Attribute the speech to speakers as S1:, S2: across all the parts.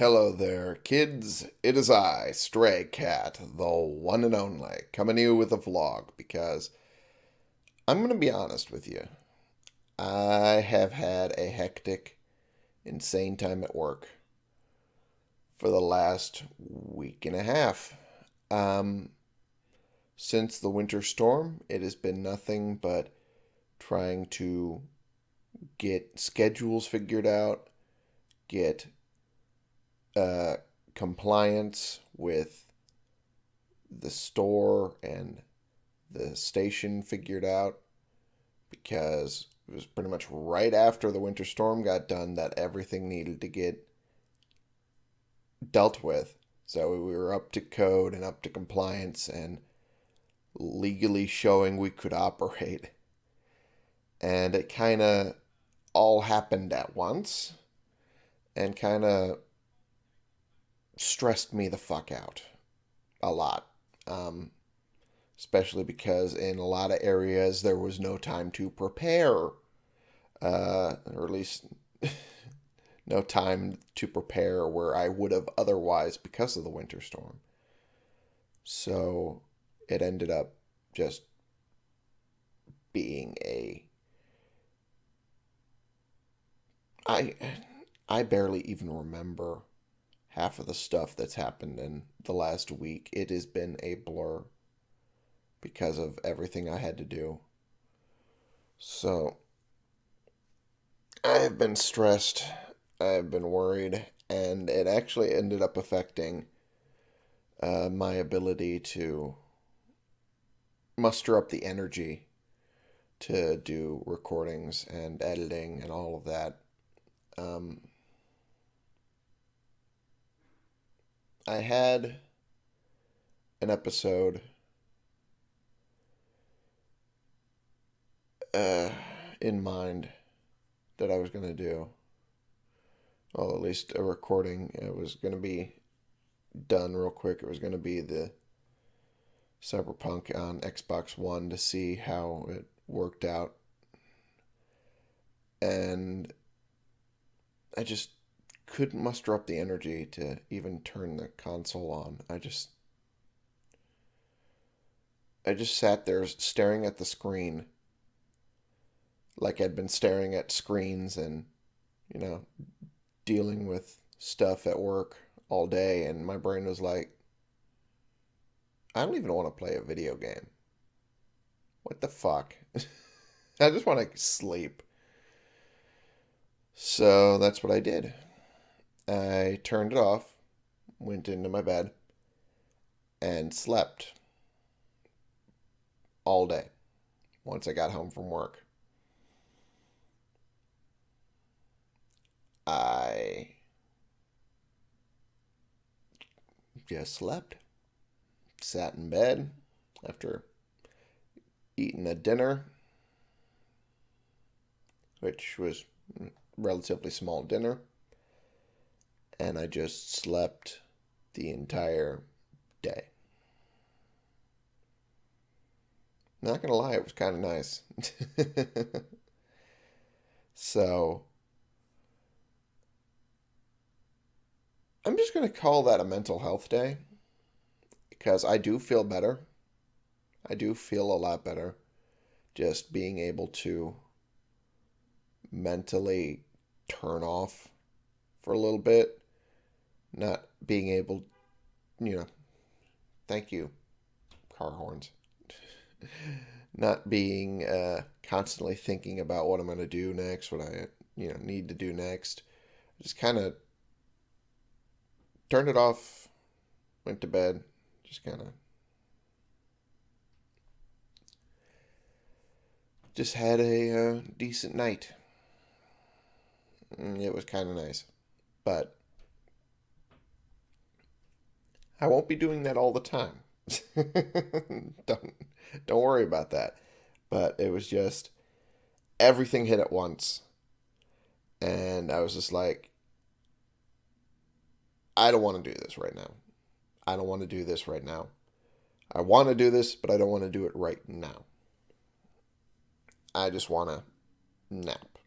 S1: Hello there, kids. It is I, Stray Cat, the one and only, coming to you with a vlog because I'm going to be honest with you. I have had a hectic, insane time at work for the last week and a half. Um, since the winter storm, it has been nothing but trying to get schedules figured out, get uh, compliance with the store and the station figured out because it was pretty much right after the winter storm got done that everything needed to get dealt with. So we were up to code and up to compliance and legally showing we could operate. And it kind of all happened at once and kind of stressed me the fuck out a lot. Um, especially because in a lot of areas there was no time to prepare, uh, or at least no time to prepare where I would have otherwise because of the winter storm. So it ended up just being a I I barely even remember half of the stuff that's happened in the last week. It has been a blur because of everything I had to do. So I have been stressed, I have been worried, and it actually ended up affecting uh, my ability to muster up the energy to do recordings and editing and all of that. Um, I had an episode uh, in mind that I was going to do. Well, at least a recording. It was going to be done real quick. It was going to be the Cyberpunk on Xbox One to see how it worked out. And I just couldn't muster up the energy to even turn the console on. I just I just sat there staring at the screen like I'd been staring at screens and you know dealing with stuff at work all day and my brain was like I don't even want to play a video game. What the fuck? I just want to sleep. So that's what I did. I turned it off, went into my bed, and slept all day once I got home from work. I just slept, sat in bed after eating a dinner, which was relatively small dinner and I just slept the entire day. Not gonna lie, it was kind of nice. so, I'm just gonna call that a mental health day because I do feel better. I do feel a lot better just being able to mentally turn off for a little bit not being able, you know, thank you, car horns, not being uh, constantly thinking about what I'm going to do next, what I, you know, need to do next. Just kind of turned it off, went to bed, just kind of just had a uh, decent night. Mm, it was kind of nice. But I won't be doing that all the time. don't don't worry about that. But it was just everything hit at once. And I was just like I don't want to do this right now. I don't want to do this right now. I want to do this, but I don't want to do it right now. I just want to nap.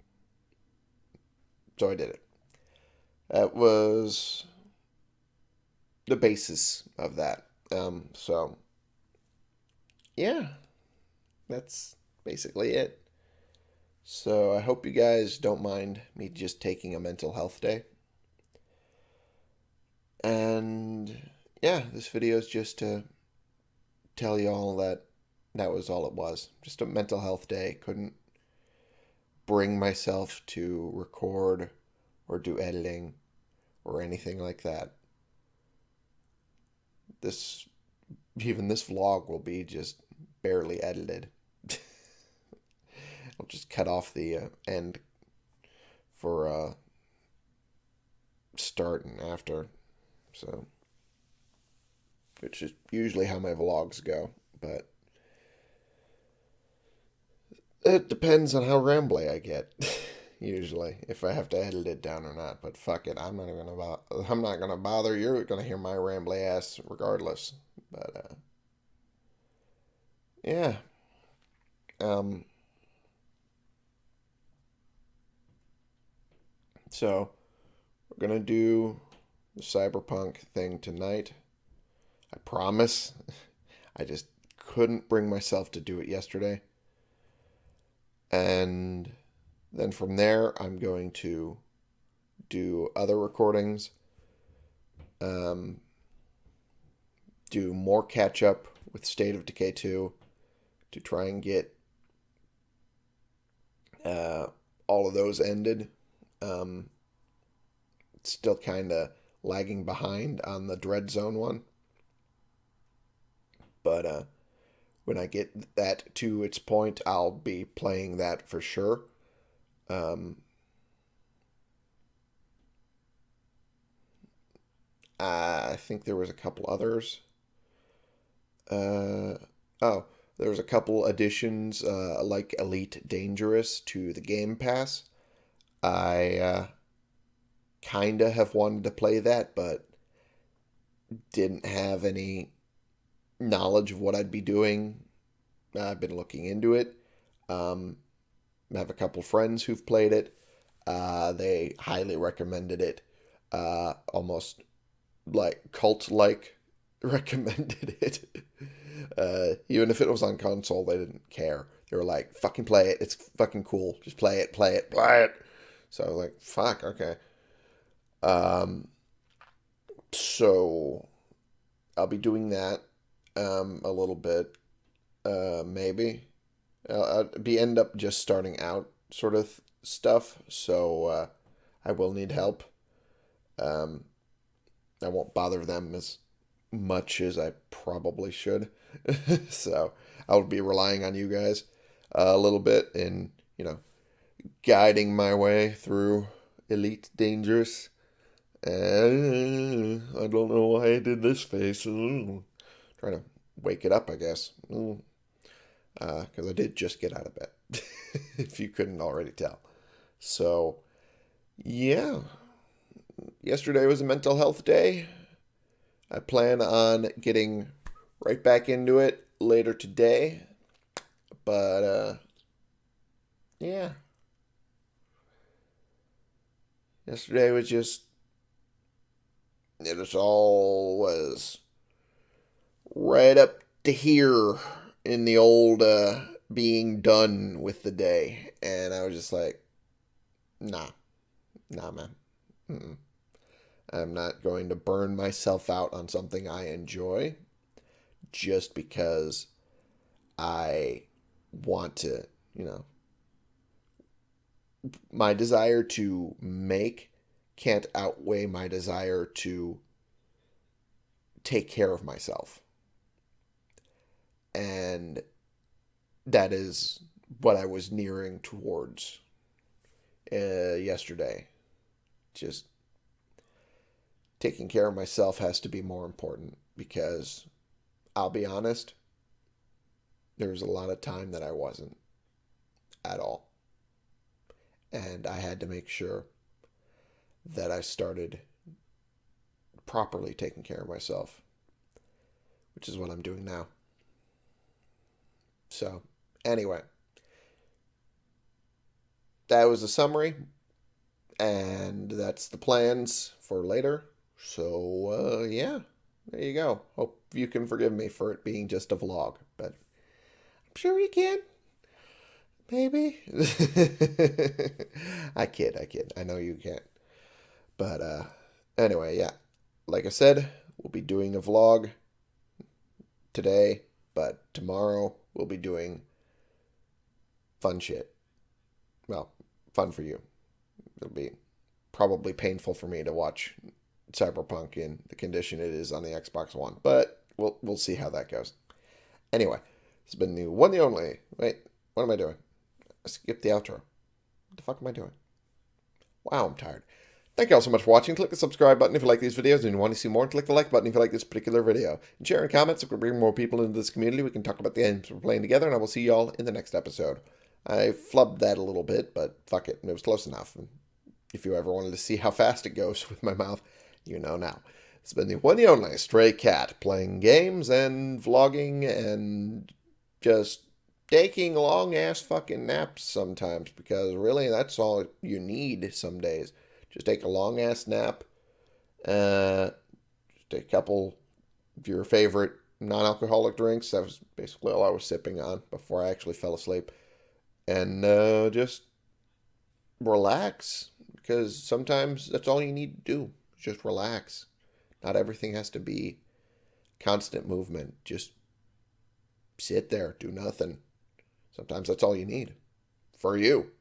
S1: So I did it. That was the basis of that. Um, so yeah, that's basically it. So I hope you guys don't mind me just taking a mental health day. And yeah, this video is just to tell you all that that was all it was. Just a mental health day. Couldn't bring myself to record or do editing or anything like that. This even this vlog will be just barely edited. I'll just cut off the uh, end for uh, start and after. So, which is usually how my vlogs go, but it depends on how rambly I get. usually, if I have to edit it down or not. But fuck it, I'm not even about. I'm not gonna bother. You're gonna hear my rambly ass regardless. But uh, yeah, um, so we're gonna do the cyberpunk thing tonight. I promise. I just couldn't bring myself to do it yesterday. And then from there, I'm going to do other recordings, um, do more catch up with State of Decay 2 to try and get uh, all of those ended. Um, still kind of lagging behind on the Dread Zone one. But uh, when I get that to its point, I'll be playing that for sure. Um, I think there was a couple others. Uh, oh, there was a couple additions uh, like Elite Dangerous to the Game Pass. I uh, kind of have wanted to play that, but didn't have any knowledge of what I'd be doing. I've been looking into it. Um, I have a couple friends who've played it. Uh, they highly recommended it. Uh, almost like cult like recommended it. Uh, even if it was on console, they didn't care. They were like, fucking play it. It's fucking cool. Just play it, play it, play it. So I was like, fuck, okay. Um, so I'll be doing that um, a little bit, uh, maybe. I'll, be end up just starting out sort of stuff, so uh, I will need help. Um, I won't bother them as much as I probably should, so I'll be relying on you guys a little bit in you know guiding my way through Elite Dangerous and I don't know why I did this face. Trying to wake it up, I guess. Because uh, I did just get out of bed, if you couldn't already tell. So, yeah. Yesterday was a mental health day. I plan on getting right back into it later today. But, uh, yeah. Yesterday was just it was all was right up to here in the old uh, being done with the day. And I was just like, nah, nah, man. Mm-mm. I'm not going to burn myself out on something I enjoy just because I want to, you know, my desire to make can't outweigh my desire to take care of myself. And that is what I was nearing towards uh, yesterday. Just taking care of myself has to be more important because I'll be honest, there was a lot of time that I wasn't at all. And I had to make sure that I started properly taking care of myself, which is what I'm doing now. So, anyway, that was a summary, and that's the plans for later. So, uh, yeah, there you go. Hope you can forgive me for it being just a vlog, but I'm sure you can. Maybe. I kid, I kid. I know you can't. But uh anyway, yeah. Like I said, we'll be doing a vlog today, but tomorrow we'll be doing fun shit. Well, fun for you. It'll be probably painful for me to watch Cyberpunk in the condition it is on the Xbox One, but we'll we'll see how that goes. Anyway, it's been the one the only. Wait, what am I doing? Skip the outro. What the fuck am I doing? Wow, I'm tired. Thank you all so much for watching. Click the subscribe button if you like these videos and you want to see more. Click the like button if you like this particular video. And share and comments so we can bring more people into this community. We can talk about the games we're playing together, and I will see you all in the next episode. I flubbed that a little bit, but fuck it. It was close enough. And if you ever wanted to see how fast it goes with my mouth, you know now. It's been the one and only Stray Cat, playing games and vlogging and just taking long ass fucking naps sometimes because really that's all you need some days. Just take a long ass nap. Uh, just take a couple of your favorite non alcoholic drinks. That was basically all I was sipping on before I actually fell asleep. And uh, just relax because sometimes that's all you need to do. Just relax. Not everything has to be constant movement. Just sit there, do nothing. Sometimes that's all you need for you.